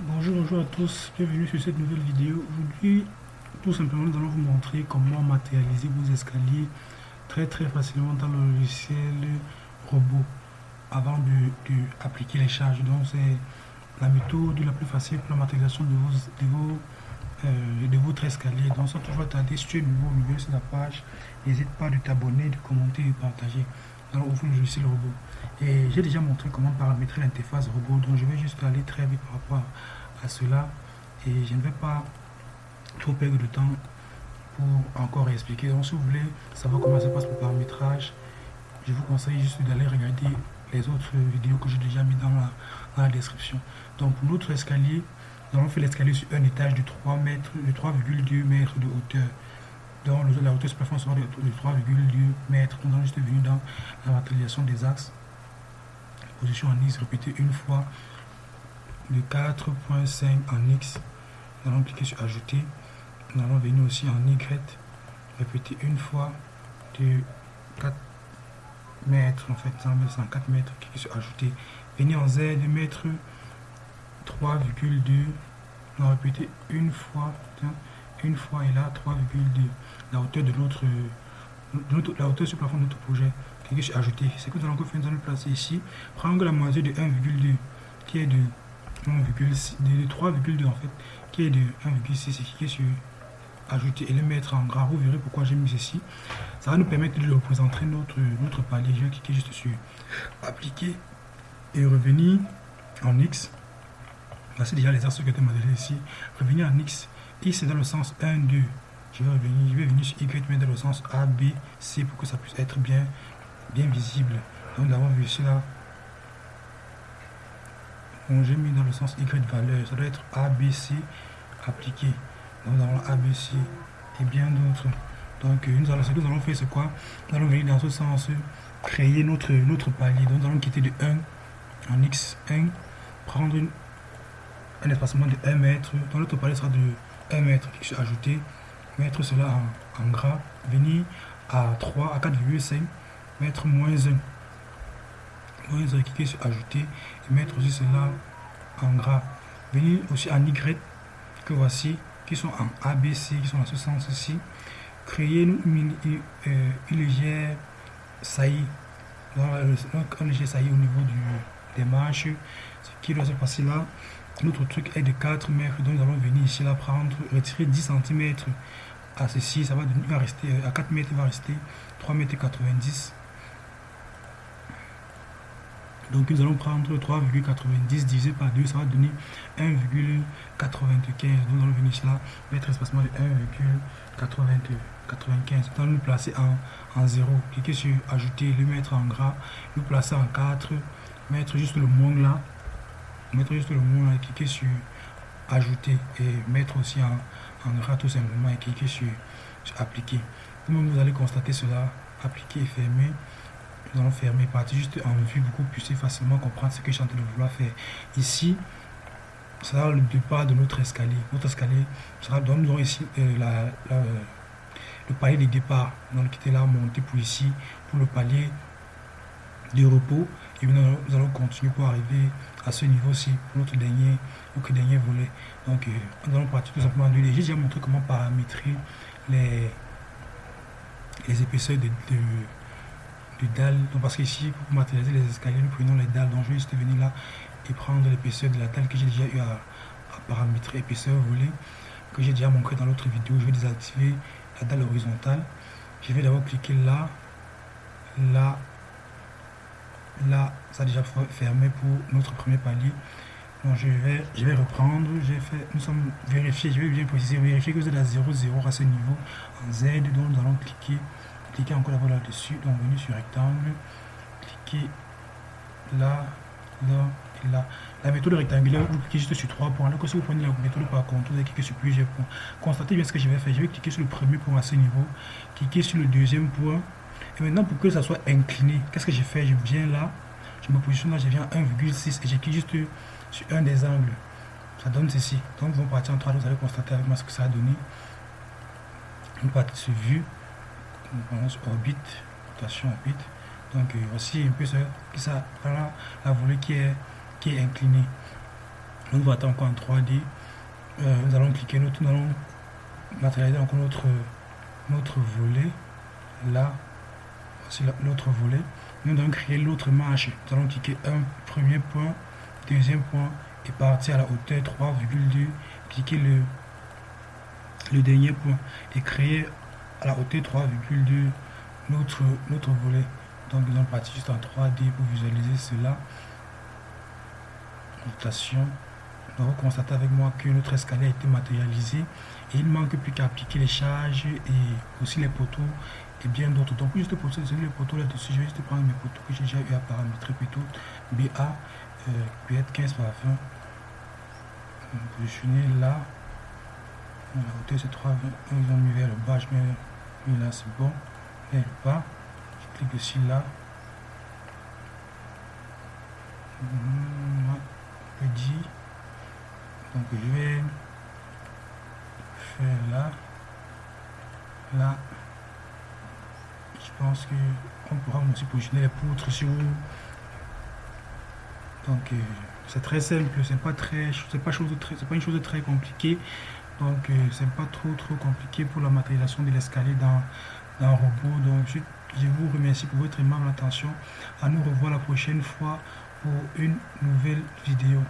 Bonjour, bonjour à tous, bienvenue sur cette nouvelle vidéo. Aujourd'hui, tout simplement, nous allons vous montrer comment matérialiser vos escaliers très très facilement dans le logiciel robot avant de, les charges. Donc c'est la méthode la plus facile pour la matérialisation de, vos, de, euh, votre escalier. Donc sans toujours tarder, si tu es nouveau, nouveau sur la page, n'hésite pas de t'abonner, de commenter et de partager. Alors ouvrir le logiciel robot. Et j'ai déjà montré comment paramétrer l'interface robot, donc je vais juste aller très vite par rapport à cela. Et je ne vais pas trop perdre de temps pour encore expliquer. Donc si vous voulez savoir comment ça passe le paramétrage, je vous conseille juste d'aller regarder les autres vidéos que j'ai déjà mis dans la, dans la, description. Donc pour notre escalier, nous allons faire l'escalier sur un étage de 3 mètres, de 3,2 mètres de hauteur. Donc la hauteur du plafond sera de 3,2 mètres. Nous allons juste venir dans la matérialisation des axes position en X répétée une fois de 4.5 en X. Nous allons cliquer sur ajouter. Nous allons venir aussi en Y, répéter une fois de 4 mètres, en fait, 4 mètres, cliquer sur ajouter. Venir en Z, de mettre 3,2. Nous allons répéter une fois, une fois et là 3,2. La hauteur de notre, la hauteur sur le plafond de notre projet cliquez sur ajouter. C'est que nous allons faire, nous allons placer ici. Prendre la moitié de 1,2 qui est de 1,6, de 3,2 en fait, qui est de 1,6 et cliquez sur ajouter et le mettre en gras. Vous verrez pourquoi j'ai mis ceci. Ça va nous permettre de représenter notre, notre palier. Je vais cliquer juste sur appliquer et revenir en X. Voici déjà les axes que tu modélé ici. Revenir en X. X c'est dans le sens 1, 2. Je vais revenir, je vais venir sur Y, mais dans le sens A, B, C pour que ça puisse être bien bien visible. Donc nous avons vu cela. Bon, j'ai mis dans le sens Y valeur. Ça doit être ABC appliqué. Donc nous avons ABC et bien d'autres. Donc nous allons, ce que nous allons faire, c'est quoi? Nous allons venir dans ce sens, créer notre, notre palier. Donc nous allons quitter de 1 en X1, prendre un espacement de 1 mètre. Donc notre palier sera de 1 mètre. Ajouter, mettre cela en, gras, venir à 3 à 4,5 mettre moins 1. Moins 1, cliquer sur ajouter et mettre aussi cela en gras. Venir aussi en Y que voici, qui sont en ABC, qui sont dans ce sens-ci. Créer une, euh, une, légère saillie. Donc, un léger saillie au niveau du, des manches. Ce qui doit se passer là. Notre truc est de 4 mètres, donc nous allons venir ici là prendre, retirer 10 cm à ceci, ça va, rester à 4 mètres, il va rester 3 mètres 90 donc nous allons prendre 3,90 divisé par 2, ça va donner 1,95. Nous allons venir là, mettre espacement de 1,95. Nous allons nous placer en, en 0. Cliquez sur ajouter, le mettre en gras, le placer en 4, mettre juste le moins là, mettre juste le moins là, cliquez sur ajouter et mettre aussi en, en tout simplement et cliquez sur, appliquer. Vous allez constater cela, appliquer et fermer nous allons fermer partie juste en vue pour que vous puissiez facilement comprendre ce que je suis en train de vouloir faire. Ici, ça sera le départ de notre escalier. Notre escalier sera donc nous aurons ici euh, le palier de départ. Donc quitter là, monter pour ici, pour le palier de repos. Et nous allons, continuer pour arriver à ce niveau-ci, pour notre dernier, dernier volet. Donc euh, nous allons partir tout simplement de J'ai déjà montré comment paramétrer les, les épaisseurs de dalles. Donc parce qu'ici, pour matérialiser les escaliers, nous prenons les dalles. Donc je vais juste venir là et prendre l'épaisseur de la dalle que j'ai déjà eu à, paramétrer, épaisseur voulez que j'ai déjà montré dans l'autre vidéo. Je vais désactiver la dalle horizontale. Je vais d'abord cliquer là, là, là. Ça a déjà fermé pour notre premier palier. Donc je vais, je vais reprendre, j'ai fait, nous sommes vérifiés, je vais bien préciser, vérifier que vous êtes à 0, 0 à ce niveau, en Z, donc nous allons cliquer cliquez encore là-dessus, donc venir sur rectangle, cliquez là, là là. La méthode rectangulaire, vous cliquez juste sur trois points. Alors que si vous prenez la méthode par contre, vous allez cliquer sur plusieurs points. Constatez bien ce que je vais faire. Je vais cliquer sur le premier point à ce niveau, cliquer sur le deuxième point. Et maintenant, pour que ça soit incliné, qu'est-ce que j'ai fait Je viens là, je me positionne là, je viens à 1,6 et cliqué juste sur un des angles. Ça donne ceci. Donc, vous partir en 3, vous allez constater avec moi ce que ça a donné. Une partie sur vue, orbite, rotation orbite. Donc euh, voici un peu ça, voilà, la volée qui est, qui est inclinée. on va encore en 3D. Euh, nous allons cliquer, nous, nous allons matérialiser encore notre, notre volet. Là, voici l'autre volet. Nous allons créer l'autre marche. Nous allons cliquer un premier point, deuxième point et partir à la hauteur 3,2. Cliquez le, le dernier point et créer à la hauteur 3,2 notre, notre volet. Donc nous allons partir juste en 3D pour visualiser cela. Notation. Donc vous constatez avec moi que notre escalier a été matérialisé et il manque plus qu'à appliquer les charges et aussi les poteaux et bien d'autres. Donc juste pour ça, les poteaux là-dessus, je vais juste prendre mes poteaux que j'ai déjà eu à paramétrer plutôt. BA euh, peut être 15 par 20. Positionner là. La hauteur c'est 3, ils ont mis vers le bas, je mets là c'est bon. Et le bas clique ici là. Le dit. Donc je vais faire là. Là. Je pense que on pourra aussi positionner les poutres sur donc euh, c'est très simple c'est pas très c'est pas chose très c'est pas une chose très compliquée donc euh, c'est pas trop trop compliqué pour la matérialisation de l'escalier dans, dans un robot donc je je vous remercie pour votre aimable attention. À nous revoir la prochaine fois pour une nouvelle vidéo.